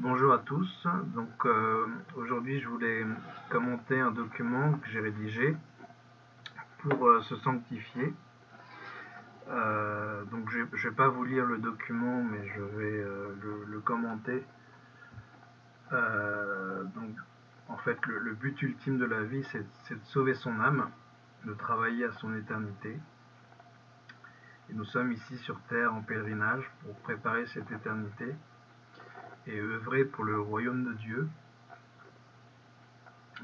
Bonjour à tous, donc euh, aujourd'hui je voulais commenter un document que j'ai rédigé pour euh, se sanctifier. Euh, donc je ne vais pas vous lire le document mais je vais le, commenter. donc en fait le, le, but ultime de la vie c'est de sauver son âme, de travailler à son éternité. Et nous sommes ici sur terre en pèlerinage pour préparer cette éternité et œuvrer pour le royaume de Dieu.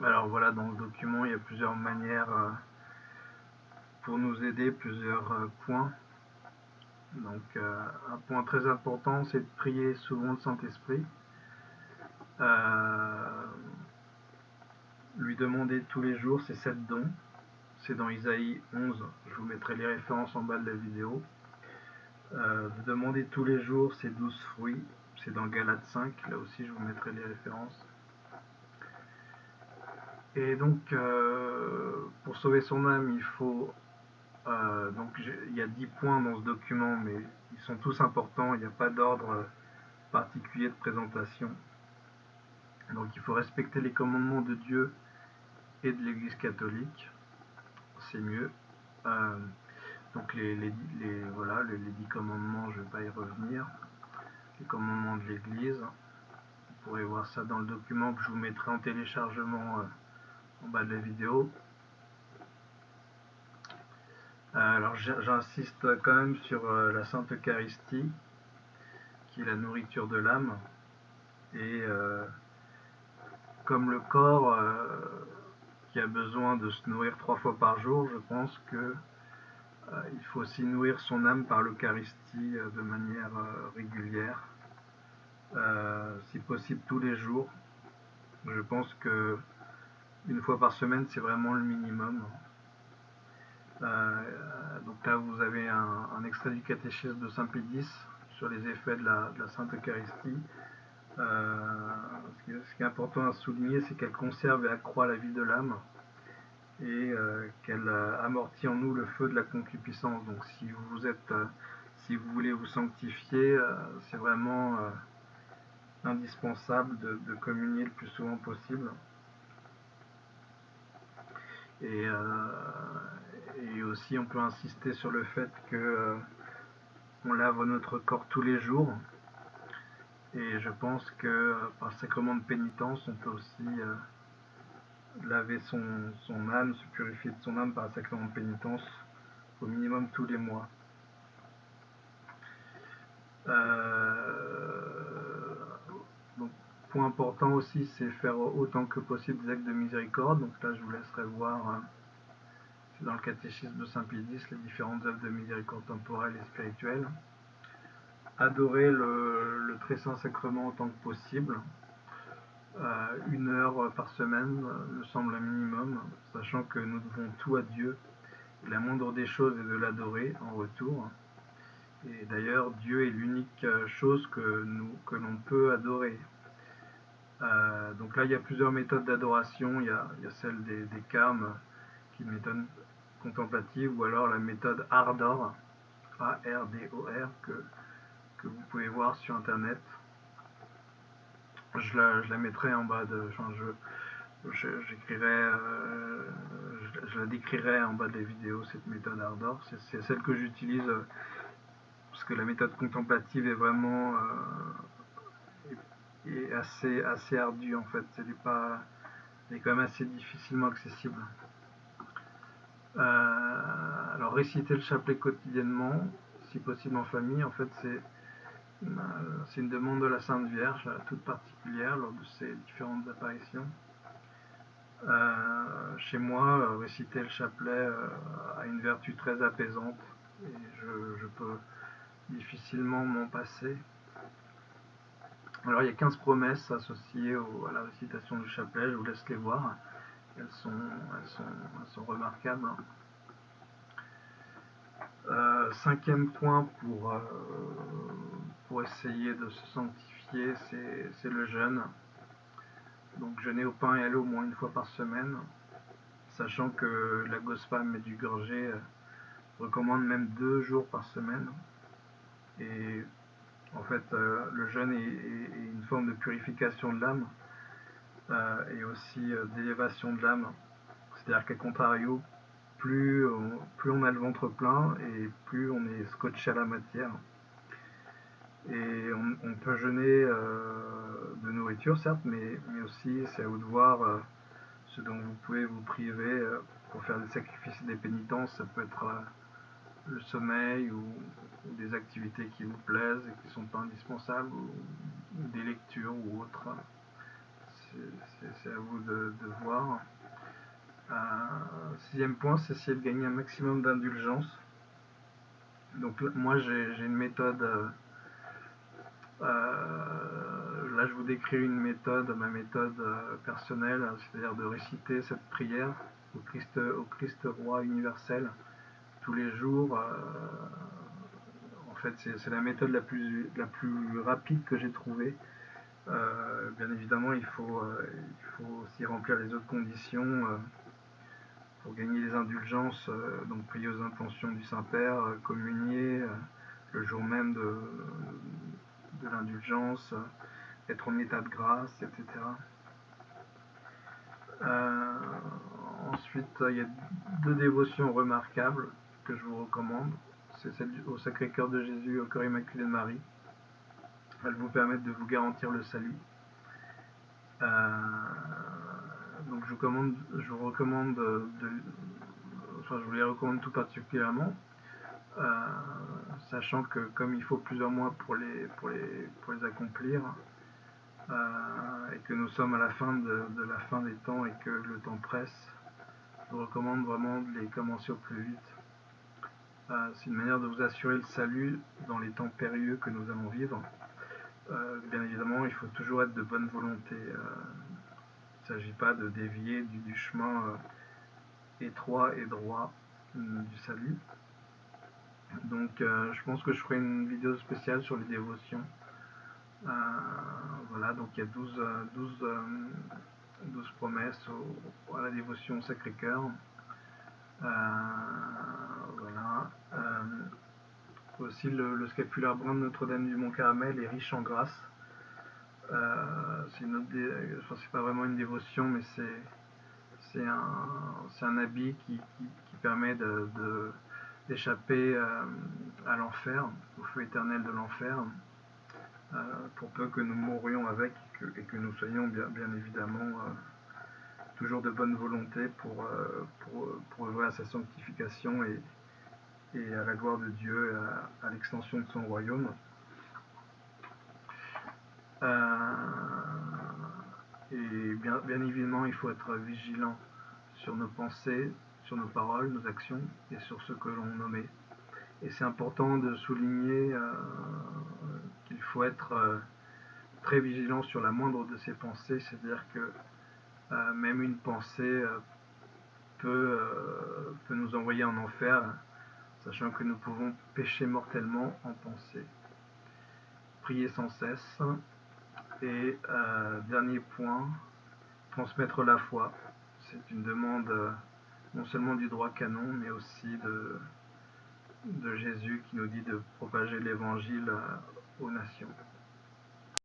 Alors voilà, dans le document, il y a plusieurs manières euh, pour nous aider, plusieurs euh, points. Donc euh, un point très important, c'est de prier souvent le Saint-Esprit. lui demander tous les jours ses sept dons. C'est dans Isaïe 11, je vous mettrai les références en bas de la vidéo. demander tous les jours ses douze fruits c'est dans Galate 5, là aussi je vous mettrai les références. Et donc, euh, pour sauver son âme, il faut... Euh, donc, il y a 10 points dans ce document, mais ils sont tous importants, il n'y a pas d'ordre particulier de présentation. Donc, il faut respecter les commandements de Dieu et de l'Église catholique, c'est mieux. Euh, donc, les, les, voilà, les, les 10 commandements, je ne vais pas y revenir les commandements de l'Église. Vous pourrez voir ça dans le document que je vous mettrai en téléchargement euh, en bas de la vidéo. Euh, alors j'insiste quand même sur euh, la Sainte Eucharistie, qui est la nourriture de l'âme. Et comme le corps qui a besoin de se nourrir trois fois par jour, je pense que il faut aussi nourrir son âme par l'Eucharistie euh, de manière euh, régulière, si possible tous les jours. Je pense que une fois par semaine, c'est vraiment le minimum. donc là, vous avez un, extrait du catéchisme de Saint Pédis sur les effets de la, Sainte Eucharistie. ce, qui, est important à souligner, c'est qu'elle conserve et accroît la vie de l'âme et euh, qu'elle euh, amortit en nous le feu de la concupiscence. Donc si vous êtes, euh, si vous voulez vous sanctifier, c'est vraiment indispensable de, communier le plus souvent possible. Et, aussi on peut insister sur le fait que on lave notre corps tous les jours. Et je pense que par sacrement de pénitence, on peut aussi laver son, âme, se purifier de son âme par un sacrement de pénitence au minimum tous les mois. Euh, point important aussi, c'est faire autant que possible des actes de miséricorde. Donc là, je vous laisserai voir, hein, dans le catéchisme de Saint Pédis, les différentes œuvres de miséricorde temporelle et spirituelle. Adorer le très saint sacrement autant que possible. Euh, une heure par semaine euh, me semble un minimum, sachant que nous devons tout à Dieu. la moindre des choses est de l'adorer en retour. Et d'ailleurs, Dieu est l'unique euh, chose que, nous, que l'on peut adorer. donc là, il y a plusieurs méthodes d'adoration. Il, y a celle des, des carmes, qui est une méthode contemplative, ou alors la méthode Ardor, A-R-D-O-R, que, que vous pouvez voir sur Internet je la, je la mettrai en bas de. Enfin, je, j'écrirai, euh, je, la décrirai en bas de la vidéo, cette méthode Ardor. C'est, celle que j'utilise euh, parce que la méthode contemplative est vraiment euh, assez, assez ardue en fait. Elle est, pas, elle est quand même assez difficilement accessible. alors réciter le chapelet quotidiennement, si possible en famille, en fait c'est c'est une demande de la Sainte Vierge, toute particulière, lors de ces différentes apparitions. Euh, chez moi, euh, réciter le chapelet euh, a une vertu très apaisante et je, peux difficilement m'en passer. Alors il y a 15 promesses associées à la récitation du chapelet, je vous laisse les voir. Elles sont remarquables. cinquième point pour pour essayer de se sanctifier, c'est le jeûne. Donc jeûner au pain et à l'eau au moins une fois par semaine, sachant que la Gospam et du Gorgé euh, recommande même deux jours par semaine. Et en fait, euh, le jeûne est, une forme de purification de l'âme et aussi d'élévation de l'âme. C'est-à-dire qu'à contrario, plus on, plus on a le ventre plein et plus on est scotché à la matière. Et on, peut jeûner de nourriture, certes, mais, mais aussi c'est à vous de voir ce dont vous pouvez vous priver pour faire des sacrifices et des pénitences. Ça peut être le sommeil ou, des activités qui vous plaisent et qui sont pas indispensables ou, des lectures ou autres. C'est à vous de, voir. Euh, sixième point, c'est essayer de gagner un maximum d'indulgence. Donc moi j'ai une méthode, euh, euh, là je vous décris une méthode, ma méthode personnelle, c'est-à-dire de réciter cette prière au Christ, au Christ roi universel tous les jours. Euh, en fait, c'est la méthode la plus, rapide que j'ai trouvée. Euh, bien évidemment, euh, il faut aussi remplir les autres conditions pour gagner les indulgences, donc prier aux intentions du Saint-Père, communier le jour même de, de l'indulgence, être en état de grâce, etc. ensuite, il y a deux dévotions remarquables que je vous recommande. C'est celle au Sacré-Cœur de Jésus, au Cœur Immaculé de Marie. Elles vous permettent de vous garantir le salut. Euh, donc je vous, commande, je vous recommande de, je vous les recommande tout particulièrement, euh, sachant que comme il faut plusieurs mois pour les, pour les, pour les accomplir, euh, et que nous sommes à la fin de, de, la fin des temps et que le temps presse, je vous recommande vraiment de les commencer au plus vite. Euh, c'est une manière de vous assurer le salut dans les temps périlleux que nous allons vivre. Euh, bien évidemment, il faut toujours être de bonne volonté. Il ne s'agit pas de dévier du, chemin étroit et droit du salut. Donc je pense que je ferai une vidéo spéciale sur les dévotions. voilà, donc il y a 12, 12, 12 promesses à la dévotion Sacré-Cœur. voilà. Aussi, le, scapulaire brun de Notre-Dame du Mont-Caramel est riche en grâce. Euh, c'est pas vraiment une dévotion, mais c'est un, un, habit qui, permet d'échapper euh, à l'enfer, au feu éternel de l'enfer, euh, pour peu que nous mourions avec et que, nous soyons bien, bien évidemment toujours de bonne volonté pour, pour, pour œuvrer à sa sanctification et, et à la gloire de Dieu, à, l'extension de son royaume. Euh, et bien, bien, évidemment, il faut être vigilant sur nos pensées, sur nos paroles, nos actions et sur ce que l'on nommait. Et c'est important de souligner euh, qu'il faut être euh, très vigilant sur la moindre de ces pensées, c'est-à-dire que même une pensée peut, nous envoyer en enfer sachant que nous pouvons pécher mortellement en pensée. Prier sans cesse. Et euh, dernier point, transmettre la foi. C'est une demande euh, non seulement du droit canon, mais aussi de, Jésus qui nous dit de propager l'évangile euh, aux nations.